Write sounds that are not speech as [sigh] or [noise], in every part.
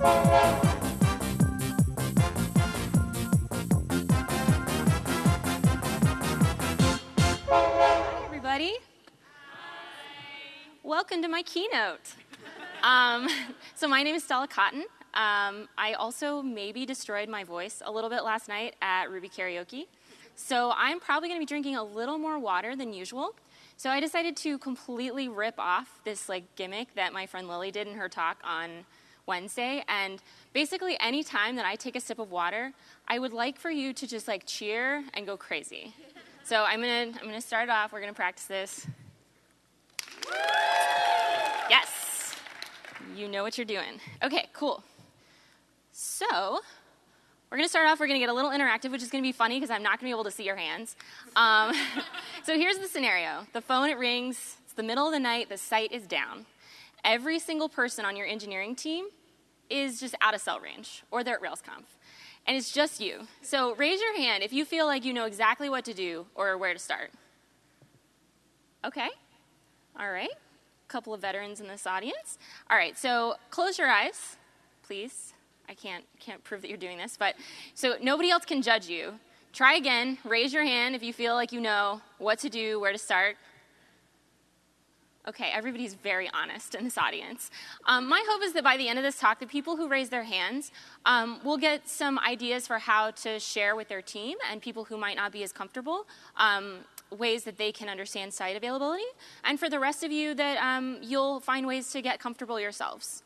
Hi, everybody. Welcome to my keynote. Um, so my name is Stella Cotton. Um, I also maybe destroyed my voice a little bit last night at Ruby Karaoke. So I'm probably going to be drinking a little more water than usual. So I decided to completely rip off this like gimmick that my friend Lily did in her talk on Wednesday. And basically, any time that I take a sip of water, I would like for you to just like cheer and go crazy. So I'm gonna I'm gonna start off. We're gonna practice this. Yes, you know what you're doing. Okay, cool. So we're gonna start off. We're gonna get a little interactive, which is gonna be funny because I'm not gonna be able to see your hands. Um, [laughs] so here's the scenario: the phone it rings. It's the middle of the night. The site is down. Every single person on your engineering team is just out of cell range, or they're at RailsConf and it's just you. So raise your hand if you feel like you know exactly what to do or where to start. Okay, all right. A couple of veterans in this audience. All right, so close your eyes, please. I can't can't prove that you're doing this, but so nobody else can judge you. Try again. Raise your hand if you feel like you know what to do, where to start. Okay, everybody's very honest in this audience. Um, my hope is that by the end of this talk, the people who raise their hands um, will get some ideas for how to share with their team and people who might not be as comfortable. Um, ways that they can understand site availability, and for the rest of you, that um, you'll find ways to get comfortable yourselves.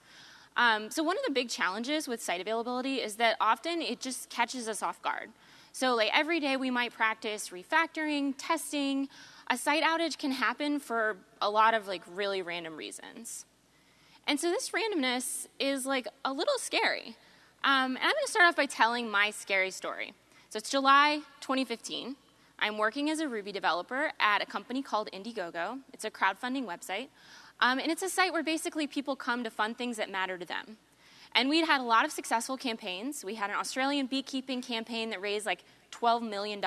Um, so, one of the big challenges with site availability is that often it just catches us off guard. So, like every day, we might practice refactoring, testing, a site outage can happen for a lot of like really random reasons. And so this randomness is like a little scary. Um, and I'm to start off by telling my scary story. So it's July 2015. I'm working as a Ruby developer at a company called Indiegogo. It's a crowdfunding website. Um, and it's a site where basically people come to fund things that matter to them. And we'd had a lot of successful campaigns. We had an Australian beekeeping campaign that raised like $12 million.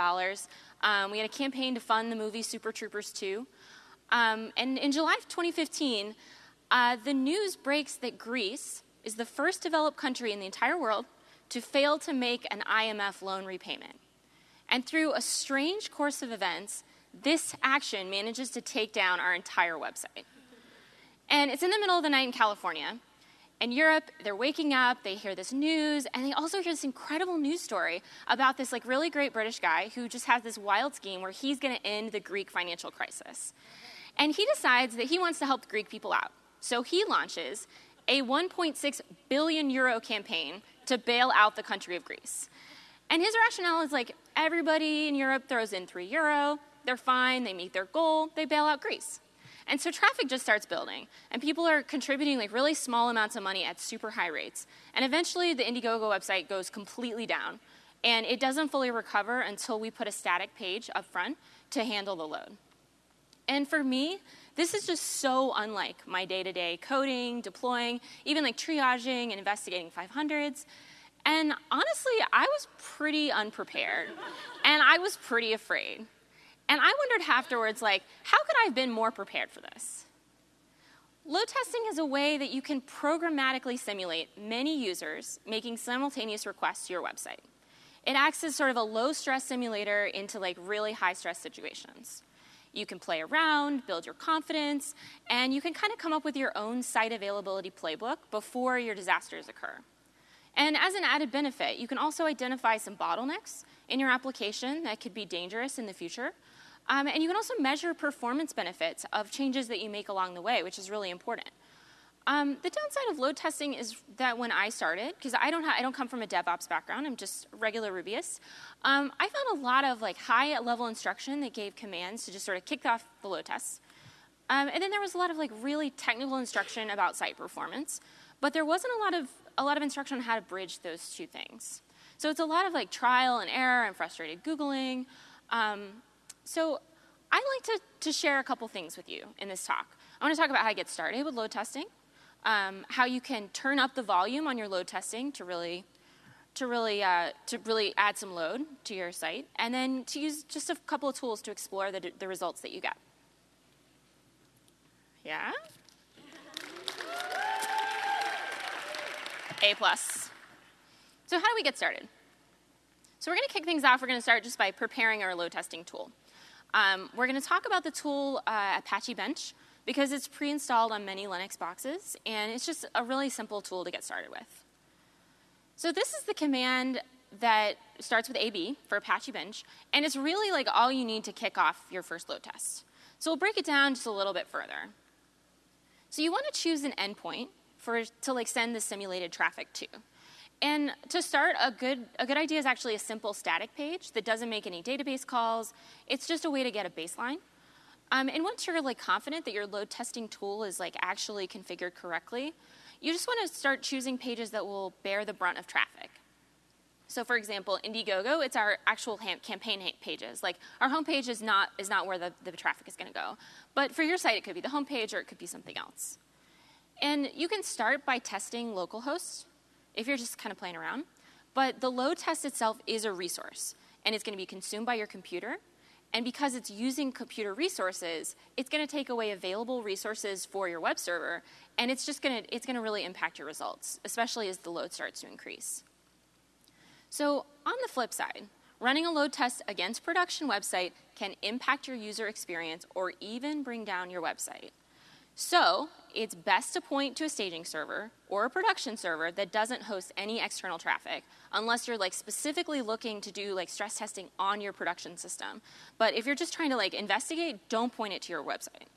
Um, we had a campaign to fund the movie Super Troopers 2. Um, and in July of 2015, uh, the news breaks that Greece is the first developed country in the entire world to fail to make an IMF loan repayment. And through a strange course of events, this action manages to take down our entire website. And it's in the middle of the night in California. In Europe, they're waking up, they hear this news, and they also hear this incredible news story about this like really great British guy who just has this wild scheme where he's going to end the Greek financial crisis. And he decides that he wants to help Greek people out. So he launches a 1.6 billion euro campaign to bail out the country of Greece. And his rationale is like everybody in Europe throws in 3 euro, they're fine, they meet their goal, they bail out Greece. And so traffic just starts building, and people are contributing like really small amounts of money at super high rates. And eventually, the Indiegogo website goes completely down, and it doesn't fully recover until we put a static page up front to handle the load. And for me, this is just so unlike my day to day coding, deploying, even like triaging and investigating 500s. And honestly, I was pretty unprepared, and I was pretty afraid. And I wondered afterwards, like, how could I have been more prepared for this? Load testing is a way that you can programmatically simulate many users making simultaneous requests to your website. It acts as sort of a low stress simulator into like really high stress situations. You can play around, build your confidence, and you can kind of come up with your own site availability playbook before your disasters occur. And as an added benefit, you can also identify some bottlenecks in your application that could be dangerous in the future um, and you can also measure performance benefits of changes that you make along the way, which is really important. Um, the downside of load testing is that when I started, because I don't I don't come from a DevOps background, I'm just regular Rubyist. Um, I found a lot of like high level instruction that gave commands to just sort of kick off the load tests, um, and then there was a lot of like really technical instruction about site performance, but there wasn't a lot of a lot of instruction on how to bridge those two things. So it's a lot of like trial and error and frustrated googling. So I'd like to, to share a couple things with you in this talk. I want to talk about how to get started with load testing, um, how you can turn up the volume on your load testing to really to really uh, to really add some load to your site, and then to use just a couple of tools to explore the, the results that you get. Yeah. A plus. So how do we get started? So we're going to kick things off. We're going to start just by preparing our load testing tool. Um, we're going to talk about the tool uh, Apache Bench because it's pre-installed on many Linux boxes, and it's just a really simple tool to get started with. So this is the command that starts with AB for Apache Bench, and it's really like all you need to kick off your first load test. So we'll break it down just a little bit further. So you want to choose an endpoint for to like send the simulated traffic to. And to start, a good, a good idea is actually a simple static page that doesn't make any database calls. It's just a way to get a baseline. Um, and once you're like confident that your load testing tool is like actually configured correctly, you just want to start choosing pages that will bear the brunt of traffic. So for example, Indiegogo, it's our actual campaign pages. Like our homepage is not, is not where the, the traffic is going to go. But for your site, it could be the homepage or it could be something else. And you can start by testing localhost if you're just kind of playing around. But the load test itself is a resource, and it's going to be consumed by your computer. And because it's using computer resources, it's going to take away available resources for your web server, and it's just going to, it's going to really impact your results, especially as the load starts to increase. So on the flip side, running a load test against production website can impact your user experience or even bring down your website. So it's best to point to a staging server or a production server that doesn't host any external traffic unless you're like specifically looking to do like stress testing on your production system. But if you're just trying to like investigate, don't point it to your website.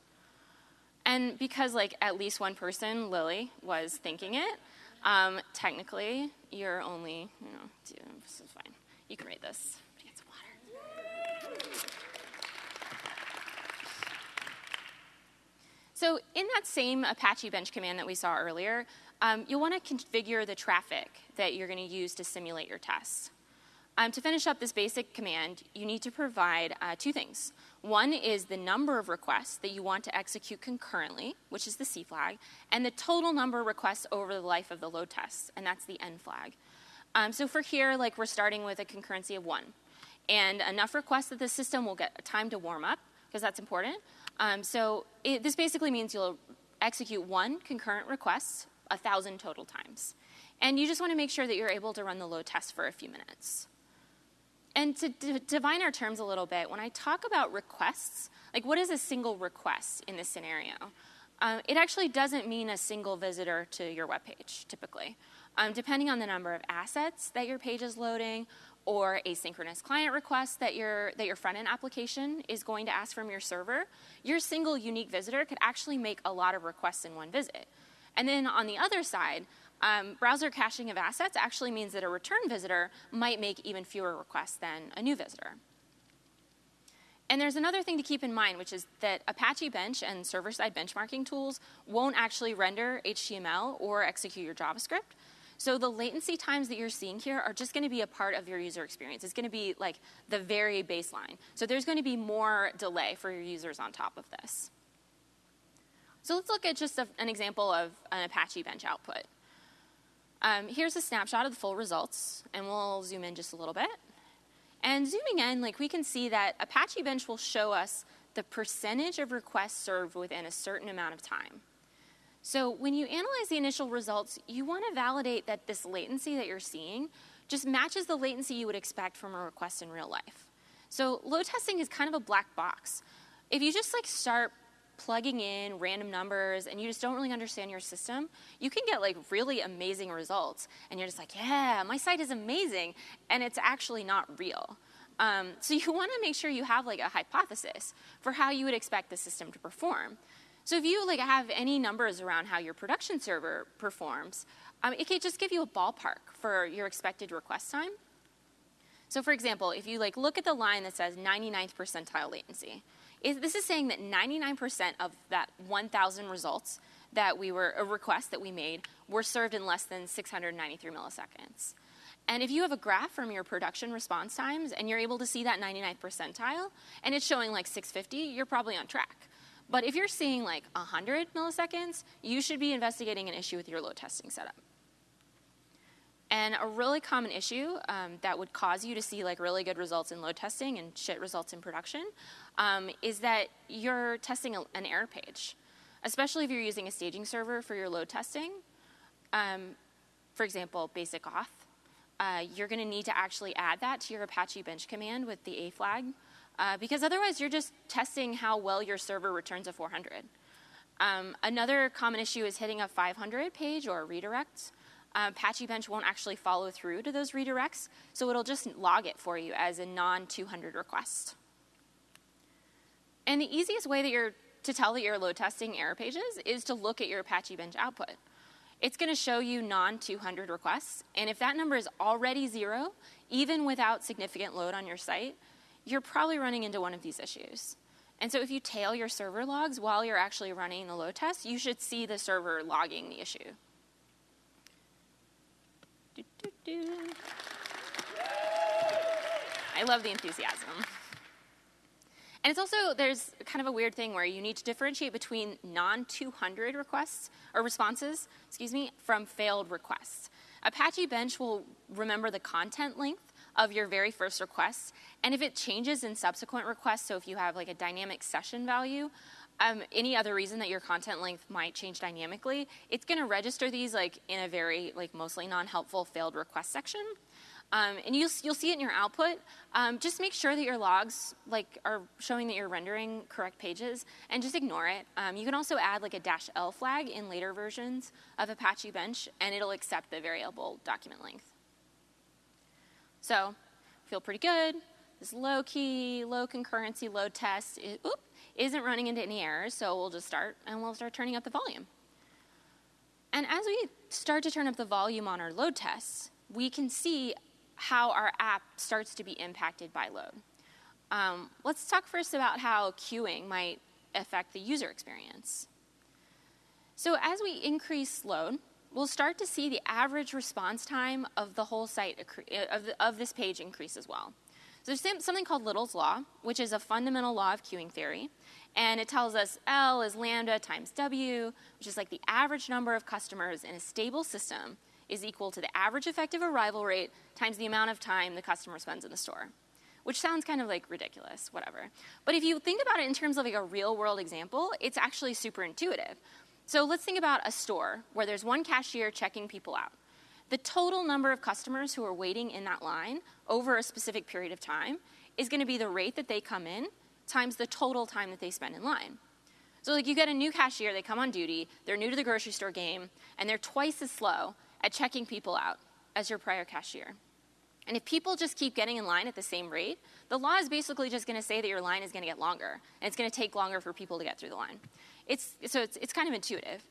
And because like at least one person, Lily, was thinking it, um, technically you're only, you know, this is fine. You can read this. So in that same Apache bench command that we saw earlier, um, you'll want to configure the traffic that you're going to use to simulate your tests. Um, to finish up this basic command, you need to provide uh, two things. One is the number of requests that you want to execute concurrently, which is the C flag, and the total number of requests over the life of the load test, and that's the N flag. Um, so for here, like we're starting with a concurrency of one, and enough requests that the system will get time to warm up, because that's important, um, so it, this basically means you'll execute one concurrent request a thousand total times. And you just want to make sure that you're able to run the load test for a few minutes. And to define our terms a little bit, when I talk about requests, like what is a single request in this scenario? Um, it actually doesn't mean a single visitor to your web page, typically. Um, depending on the number of assets that your page is loading or asynchronous client requests that your, that your front end application is going to ask from your server, your single unique visitor could actually make a lot of requests in one visit. And then on the other side, um, browser caching of assets actually means that a return visitor might make even fewer requests than a new visitor. And there's another thing to keep in mind, which is that Apache Bench and server side benchmarking tools won't actually render HTML or execute your JavaScript. So the latency times that you're seeing here are just going to be a part of your user experience. It's going to be like the very baseline. So there's going to be more delay for your users on top of this. So let's look at just a, an example of an Apache Bench output. Um, here's a snapshot of the full results, and we'll zoom in just a little bit. And zooming in, like we can see that Apache Bench will show us the percentage of requests served within a certain amount of time. So when you analyze the initial results, you want to validate that this latency that you're seeing just matches the latency you would expect from a request in real life. So load testing is kind of a black box. If you just like start plugging in random numbers and you just don't really understand your system, you can get like really amazing results. And you're just like, yeah, my site is amazing. And it's actually not real. Um, so you [laughs] want to make sure you have like a hypothesis for how you would expect the system to perform. So if you like have any numbers around how your production server performs, um, it can just give you a ballpark for your expected request time. So for example, if you like look at the line that says 99th percentile latency, is, this is saying that 99% of that 1,000 results that we were, a request that we made, were served in less than 693 milliseconds. And if you have a graph from your production response times and you're able to see that 99th percentile and it's showing like 650, you're probably on track. But if you're seeing like 100 milliseconds, you should be investigating an issue with your load testing setup. And a really common issue um, that would cause you to see like really good results in load testing and shit results in production um, is that you're testing a, an error page, especially if you're using a staging server for your load testing. Um, for example, basic auth, uh, you're going to need to actually add that to your Apache bench command with the A flag, uh, because otherwise you're just testing how well your server returns a 400. Um, another common issue is hitting a 500 page or a redirect. Uh, Apache Bench won't actually follow through to those redirects, so it'll just log it for you as a non 200 request. And the easiest way that you're to tell that you're load testing error pages is to look at your Apache Bench output. It's going to show you non 200 requests, and if that number is already zero, even without significant load on your site, you're probably running into one of these issues. And so if you tail your server logs while you're actually running the load test, you should see the server logging the issue. Do, do, do. I love the enthusiasm. And it's also, there's kind of a weird thing where you need to differentiate between non 200 requests or responses, excuse me, from failed requests. Apache Bench will remember the content length of your very first request, and if it changes in subsequent requests, so if you have like a dynamic session value, um, any other reason that your content length might change dynamically, it's going to register these like in a very like mostly non-helpful failed request section. Um, and you'll, you'll see it in your output. Um, just make sure that your logs like are showing that you're rendering correct pages, and just ignore it. Um, you can also add like a dash L flag in later versions of Apache Bench, and it'll accept the variable document length. So, feel pretty good. This low key, low concurrency load test is, oop, isn't running into any errors, so we'll just start and we'll start turning up the volume. And as we start to turn up the volume on our load tests, we can see how our app starts to be impacted by load. Um, let's talk first about how queuing might affect the user experience. So as we increase load, we'll start to see the average response time of the whole site, uh, of, the, of this page increase as well. So there's something called Little's Law, which is a fundamental law of queuing theory. And it tells us L is lambda times W, which is like the average number of customers in a stable system is equal to the average effective arrival rate times the amount of time the customer spends in the store. Which sounds kind of like ridiculous, whatever. But if you think about it in terms of like a real world example, it's actually super intuitive. So let's think about a store where there's one cashier checking people out. The total number of customers who are waiting in that line over a specific period of time is going to be the rate that they come in times the total time that they spend in line. So, like, you get a new cashier, they come on duty, they're new to the grocery store game, and they're twice as slow at checking people out as your prior cashier. And if people just keep getting in line at the same rate, the law is basically just going to say that your line is going to get longer, and it's going to take longer for people to get through the line. It's, so it's, it's kind of intuitive.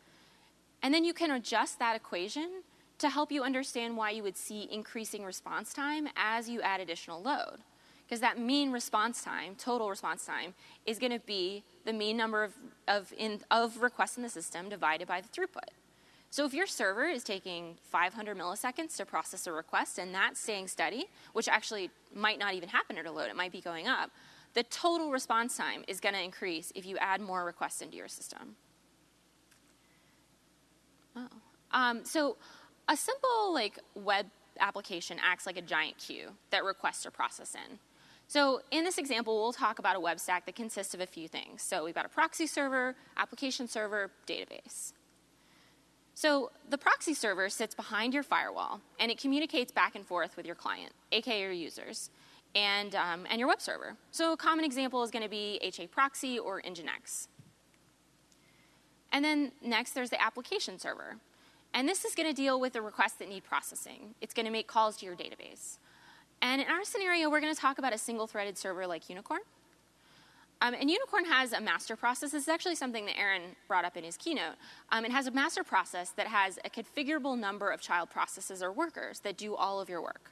And then you can adjust that equation to help you understand why you would see increasing response time as you add additional load. Because that mean response time, total response time, is going to be the mean number of, of, in, of requests in the system divided by the throughput. So if your server is taking 500 milliseconds to process a request and that's staying steady, which actually might not even happen at a load, it might be going up, the total response time is going to increase if you add more requests into your system. Oh. Um, so a simple like web application acts like a giant queue that requests are processed in. So in this example, we'll talk about a web stack that consists of a few things. So we've got a proxy server, application server, database. So the proxy server sits behind your firewall, and it communicates back and forth with your client, aka your users, and, um, and your web server. So a common example is going to be HA Proxy or Nginx. And then next, there's the application server. And this is going to deal with the requests that need processing. It's going to make calls to your database. And in our scenario, we're going to talk about a single-threaded server like Unicorn. Um, and Unicorn has a master process. This is actually something that Aaron brought up in his keynote. Um, it has a master process that has a configurable number of child processes or workers that do all of your work.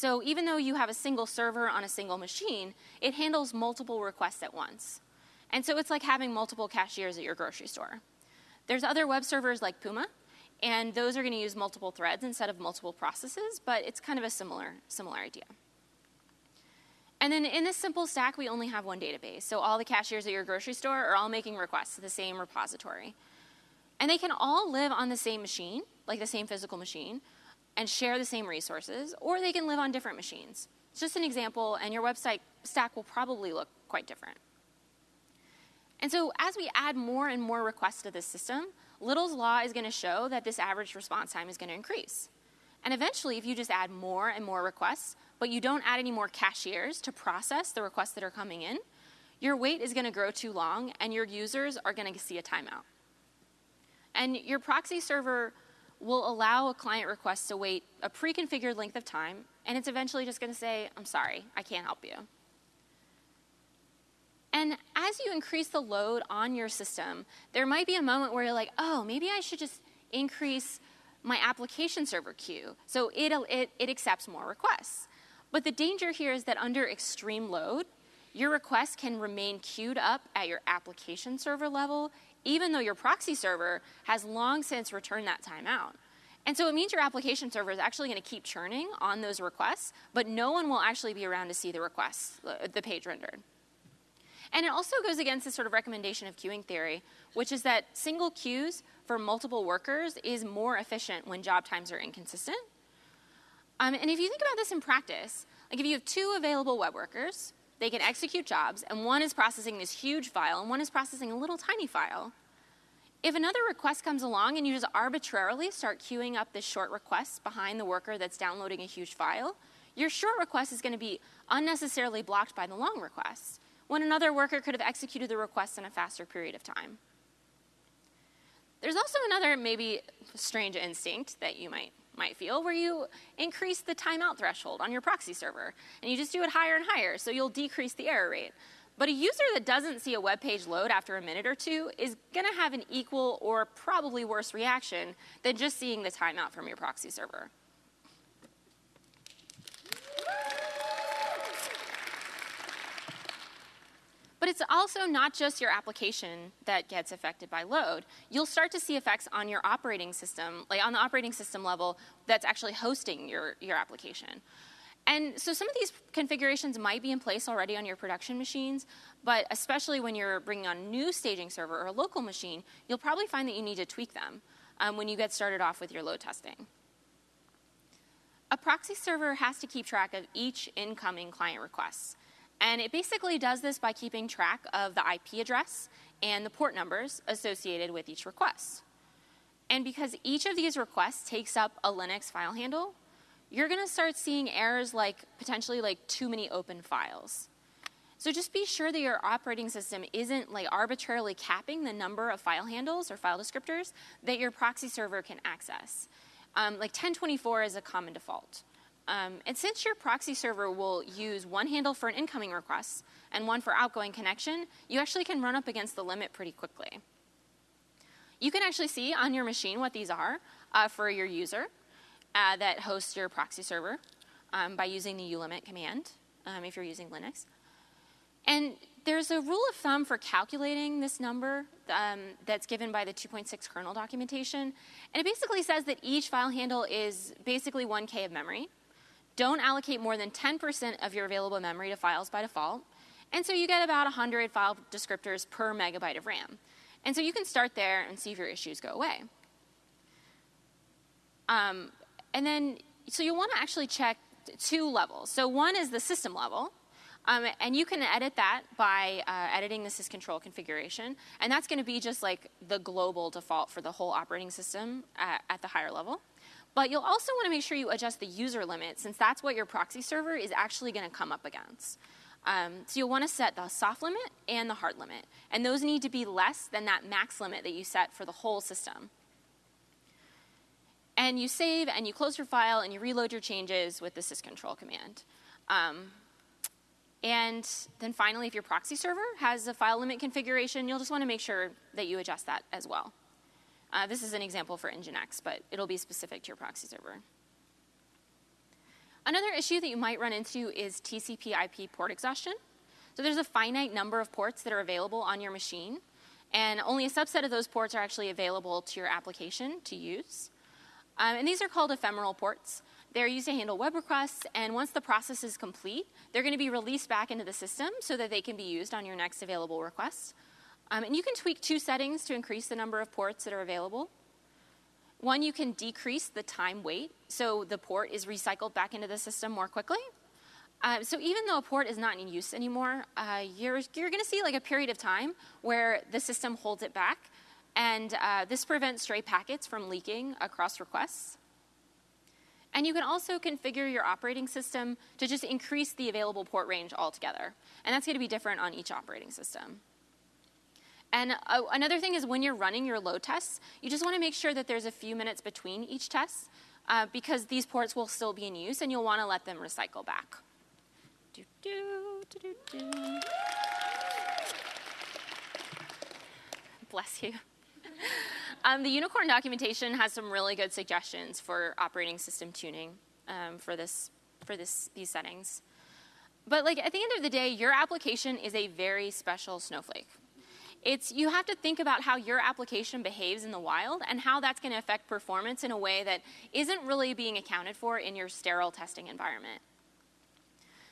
So even though you have a single server on a single machine, it handles multiple requests at once. And so it's like having multiple cashiers at your grocery store. There's other web servers like Puma, and those are going to use multiple threads instead of multiple processes, but it's kind of a similar, similar idea. And then in this simple stack, we only have one database. So all the cashiers at your grocery store are all making requests to the same repository. And they can all live on the same machine, like the same physical machine, and share the same resources, or they can live on different machines. It's just an example, and your website stack will probably look quite different. And so as we add more and more requests to this system, Little's law is going to show that this average response time is going to increase. And eventually, if you just add more and more requests, but you don't add any more cashiers to process the requests that are coming in, your wait is going to grow too long and your users are going to see a timeout. And your proxy server will allow a client request to wait a pre-configured length of time, and it's eventually just going to say, I'm sorry, I can't help you. And as you increase the load on your system, there might be a moment where you're like, oh, maybe I should just increase my application server queue so it, it, it accepts more requests. But the danger here is that under extreme load, your request can remain queued up at your application server level, even though your proxy server has long since returned that timeout. And so it means your application server is actually going to keep churning on those requests, but no one will actually be around to see the requests, the page rendered. And it also goes against this sort of recommendation of queuing theory, which is that single queues for multiple workers is more efficient when job times are inconsistent. Um, and if you think about this in practice, like if you have two available web workers, they can execute jobs, and one is processing this huge file, and one is processing a little tiny file. If another request comes along and you just arbitrarily start queuing up this short request behind the worker that's downloading a huge file, your short request is going to be unnecessarily blocked by the long request when another worker could have executed the request in a faster period of time. There's also another maybe strange instinct that you might, might feel where you increase the timeout threshold on your proxy server and you just do it higher and higher so you'll decrease the error rate. But a user that doesn't see a web page load after a minute or two is going to have an equal or probably worse reaction than just seeing the timeout from your proxy server. But it's also not just your application that gets affected by load. You'll start to see effects on your operating system, like on the operating system level that's actually hosting your, your application. And so some of these configurations might be in place already on your production machines, but especially when you're bringing on a new staging server or a local machine, you'll probably find that you need to tweak them um, when you get started off with your load testing. A proxy server has to keep track of each incoming client request. And it basically does this by keeping track of the IP address and the port numbers associated with each request. And because each of these requests takes up a Linux file handle, you're going to start seeing errors like potentially like too many open files. So just be sure that your operating system isn't like arbitrarily capping the number of file handles or file descriptors that your proxy server can access. Um, like 1024 is a common default. Um, and since your proxy server will use one handle for an incoming request and one for outgoing connection, you actually can run up against the limit pretty quickly. You can actually see on your machine what these are uh, for your user uh, that hosts your proxy server um, by using the ulimit command um, if you're using Linux. And there's a rule of thumb for calculating this number um, that's given by the 2.6 kernel documentation. And it basically says that each file handle is basically 1K of memory. Don't allocate more than 10% of your available memory to files by default. And so you get about 100 file descriptors per megabyte of RAM. And so you can start there and see if your issues go away. Um, and then, so you'll want to actually check two levels. So one is the system level. Um, and you can edit that by uh, editing the sysctl configuration. And that's going to be just like the global default for the whole operating system at, at the higher level. But you'll also want to make sure you adjust the user limit since that's what your proxy server is actually going to come up against. Um, so you'll want to set the soft limit and the hard limit. And those need to be less than that max limit that you set for the whole system. And you save and you close your file and you reload your changes with the sysctl command. Um, and then finally, if your proxy server has a file limit configuration, you'll just want to make sure that you adjust that as well. Uh, this is an example for Nginx, but it'll be specific to your proxy server. Another issue that you might run into is TCP IP port exhaustion. So there's a finite number of ports that are available on your machine, and only a subset of those ports are actually available to your application to use. Um, and these are called ephemeral ports. They're used to handle web requests, and once the process is complete, they're going to be released back into the system so that they can be used on your next available request. Um, and you can tweak two settings to increase the number of ports that are available. One, you can decrease the time wait, so the port is recycled back into the system more quickly. Uh, so even though a port is not in use anymore, uh, you're, you're going to see like a period of time where the system holds it back, and uh, this prevents stray packets from leaking across requests. And you can also configure your operating system to just increase the available port range altogether. And that's going to be different on each operating system. And uh, another thing is when you're running your load tests, you just want to make sure that there's a few minutes between each test uh, because these ports will still be in use and you'll want to let them recycle back. Do, do, do, Bless you. [laughs] Um, the Unicorn documentation has some really good suggestions for operating system tuning um, for this for this these settings. But like at the end of the day, your application is a very special snowflake. It's you have to think about how your application behaves in the wild and how that's going to affect performance in a way that isn't really being accounted for in your sterile testing environment.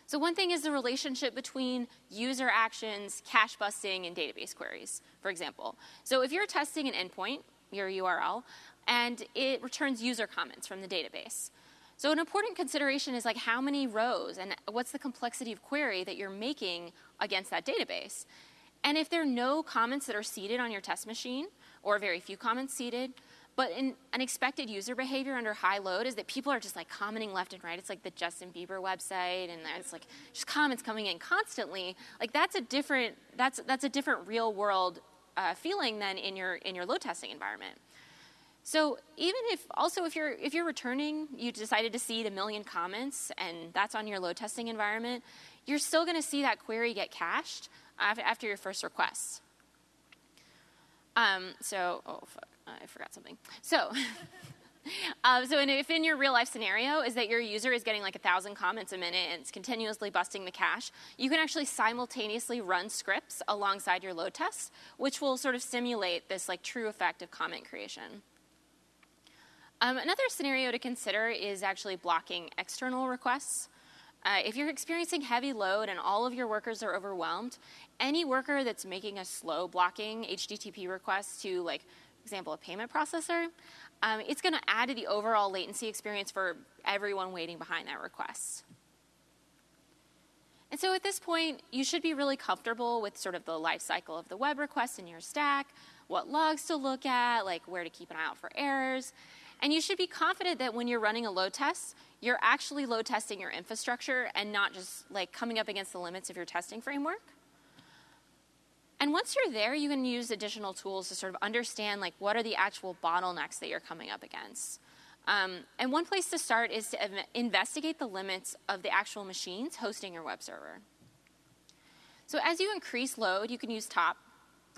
So one thing is the relationship between user actions, cache busting, and database queries, for example. So if you're testing an endpoint, your URL, and it returns user comments from the database. So an important consideration is like how many rows and what's the complexity of query that you're making against that database. And if there are no comments that are seeded on your test machine, or very few comments seeded, but an unexpected user behavior under high load is that people are just like commenting left and right. It's like the Justin Bieber website, and it's like just comments coming in constantly. Like that's a different that's that's a different real world uh, feeling than in your in your load testing environment. So even if also if you're if you're returning, you decided to seed a million comments, and that's on your load testing environment, you're still going to see that query get cached after your first request. Um, so, oh, fuck, I forgot something. So, [laughs] um, so in, if in your real life scenario is that your user is getting like a thousand comments a minute and it's continuously busting the cache, you can actually simultaneously run scripts alongside your load tests, which will sort of simulate this like true effect of comment creation. Um, another scenario to consider is actually blocking external requests. Uh, if you're experiencing heavy load and all of your workers are overwhelmed, any worker that's making a slow blocking HTTP request to, like, example, a payment processor, um, it's going to add to the overall latency experience for everyone waiting behind that request. And so at this point, you should be really comfortable with sort of the life cycle of the web request in your stack, what logs to look at, like where to keep an eye out for errors. And you should be confident that when you're running a load test, you're actually load testing your infrastructure and not just like coming up against the limits of your testing framework. And once you're there, you can use additional tools to sort of understand like what are the actual bottlenecks that you're coming up against. Um, and one place to start is to investigate the limits of the actual machines hosting your web server. So as you increase load, you can use top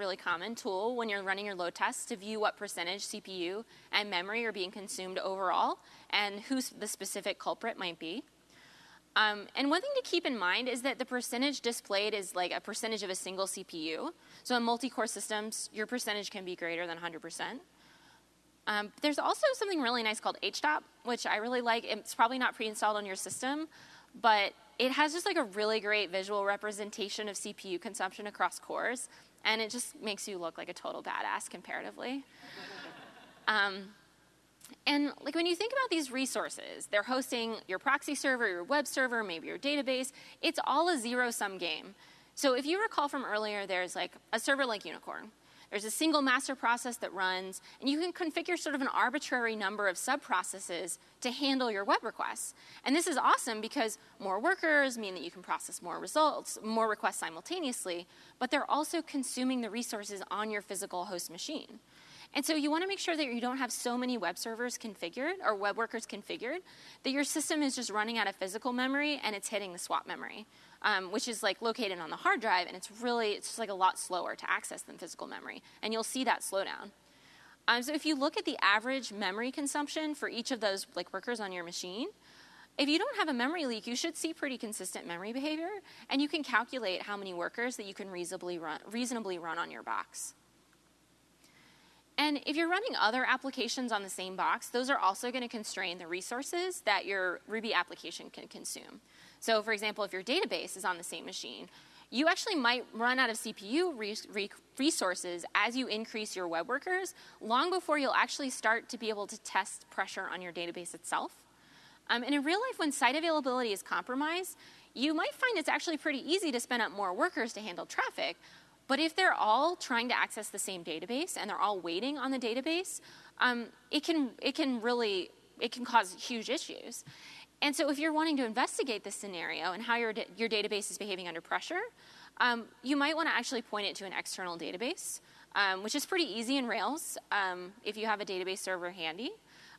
really common tool when you're running your load tests to view what percentage CPU and memory are being consumed overall and who the specific culprit might be. Um, and one thing to keep in mind is that the percentage displayed is like a percentage of a single CPU. So in multi-core systems, your percentage can be greater than 100%. Um, there's also something really nice called HTOP, which I really like. It's probably not pre-installed on your system, but it has just like a really great visual representation of CPU consumption across cores and it just makes you look like a total badass comparatively. Um, and like when you think about these resources, they're hosting your proxy server, your web server, maybe your database. It's all a zero sum game. So if you recall from earlier, there's like a server like Unicorn. There's a single master process that runs, and you can configure sort of an arbitrary number of subprocesses to handle your web requests. And this is awesome because more workers mean that you can process more results, more requests simultaneously, but they're also consuming the resources on your physical host machine. And so you want to make sure that you don't have so many web servers configured or web workers configured that your system is just running out of physical memory and it's hitting the swap memory um, which is like located on the hard drive, and it's really it's just like a lot slower to access than physical memory, and you'll see that slowdown. Um, so if you look at the average memory consumption for each of those like workers on your machine, if you don't have a memory leak, you should see pretty consistent memory behavior, and you can calculate how many workers that you can reasonably run, reasonably run on your box. And if you're running other applications on the same box, those are also going to constrain the resources that your Ruby application can consume. So for example, if your database is on the same machine, you actually might run out of CPU resources as you increase your web workers long before you'll actually start to be able to test pressure on your database itself. Um, and in real life, when site availability is compromised, you might find it's actually pretty easy to spin up more workers to handle traffic. But if they're all trying to access the same database and they're all waiting on the database, um, it, can, it can really it can cause huge issues. And so if you're wanting to investigate this scenario and how your, your database is behaving under pressure, um, you might want to actually point it to an external database, um, which is pretty easy in Rails um, if you have a database server handy.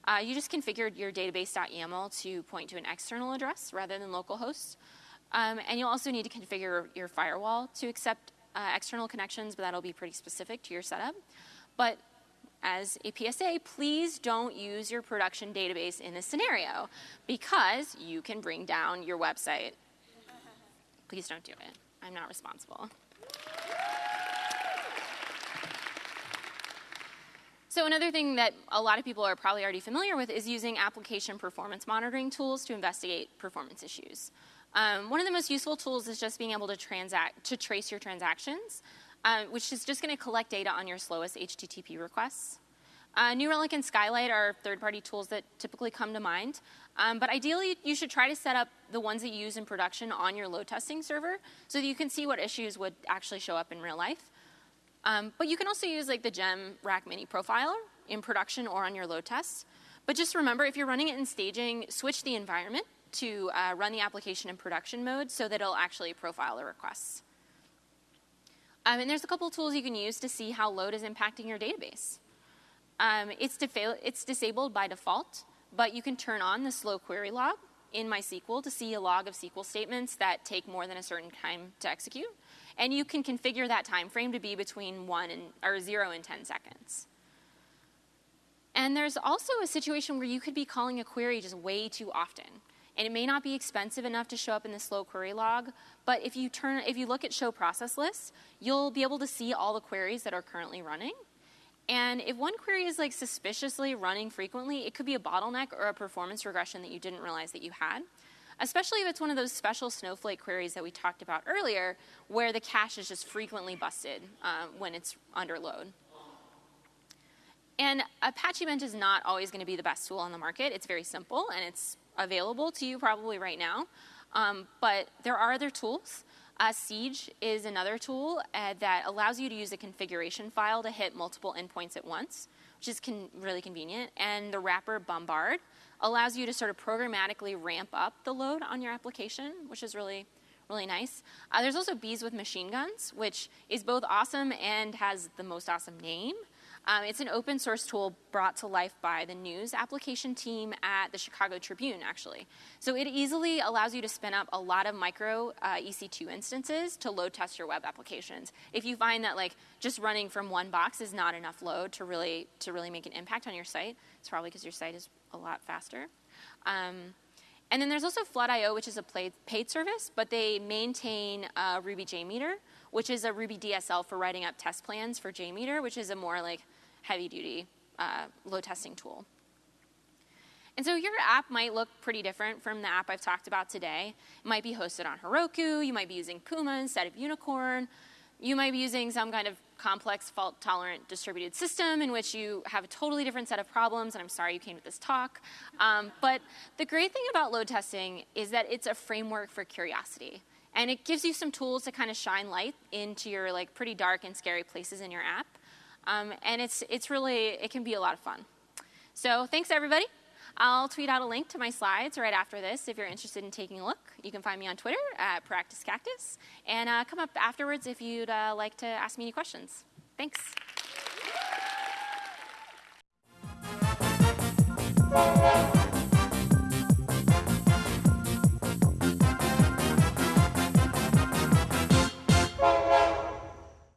Uh, you just configured your database.yaml to point to an external address rather than localhost. Um, and you'll also need to configure your firewall to accept uh, external connections, but that'll be pretty specific to your setup. But as a PSA, please don't use your production database in this scenario because you can bring down your website. [laughs] Please don't do it. I'm not responsible. So another thing that a lot of people are probably already familiar with is using application performance monitoring tools to investigate performance issues. Um, one of the most useful tools is just being able to transact to trace your transactions, uh, which is just going to collect data on your slowest HTTP requests. Uh, New Relic and Skylight are third-party tools that typically come to mind, um, but ideally you should try to set up the ones that you use in production on your load testing server so that you can see what issues would actually show up in real life. Um, but you can also use like the Gem Rack Mini Profiler in production or on your load tests. But just remember, if you're running it in staging, switch the environment to uh, run the application in production mode so that it'll actually profile the requests. Um, and there's a couple of tools you can use to see how load is impacting your database. Um, it's, it's disabled by default, but you can turn on the slow query log in MySQL to see a log of SQL statements that take more than a certain time to execute. And you can configure that time frame to be between one and, or zero and 10 seconds. And there's also a situation where you could be calling a query just way too often. And it may not be expensive enough to show up in the slow query log, but if you turn, if you look at show process lists, you'll be able to see all the queries that are currently running. And if one query is like suspiciously running frequently, it could be a bottleneck or a performance regression that you didn't realize that you had especially if it's one of those special Snowflake queries that we talked about earlier, where the cache is just frequently busted um, when it's under load. And Apache Bench is not always going to be the best tool on the market. It's very simple, and it's available to you probably right now. Um, but there are other tools. Uh, Siege is another tool uh, that allows you to use a configuration file to hit multiple endpoints at once, which is con really convenient. And the wrapper Bombard allows you to sort of programmatically ramp up the load on your application, which is really, really nice. Uh, there's also Bees with Machine Guns, which is both awesome and has the most awesome name. Um, it's an open source tool brought to life by the news application team at the Chicago Tribune, actually. So it easily allows you to spin up a lot of micro uh, EC2 instances to load test your web applications. If you find that like just running from one box is not enough load to really to really make an impact on your site, it's probably because your site is a lot faster. Um, and then there's also Flood.io, which is a paid service, but they maintain uh, Ruby JMeter, which is a Ruby DSL for writing up test plans for JMeter, which is a more like heavy duty uh, load testing tool. And so your app might look pretty different from the app I've talked about today. It might be hosted on Heroku, you might be using Puma instead of Unicorn, you might be using some kind of complex fault tolerant distributed system in which you have a totally different set of problems, and I'm sorry you came to this talk. Um, but the great thing about load testing is that it's a framework for curiosity. And it gives you some tools to kind of shine light into your like pretty dark and scary places in your app. Um, and it's, it's really, it can be a lot of fun. So thanks everybody. I'll tweet out a link to my slides right after this if you're interested in taking a look. You can find me on Twitter at Practice Cactus, and uh, come up afterwards if you'd uh, like to ask me any questions. Thanks.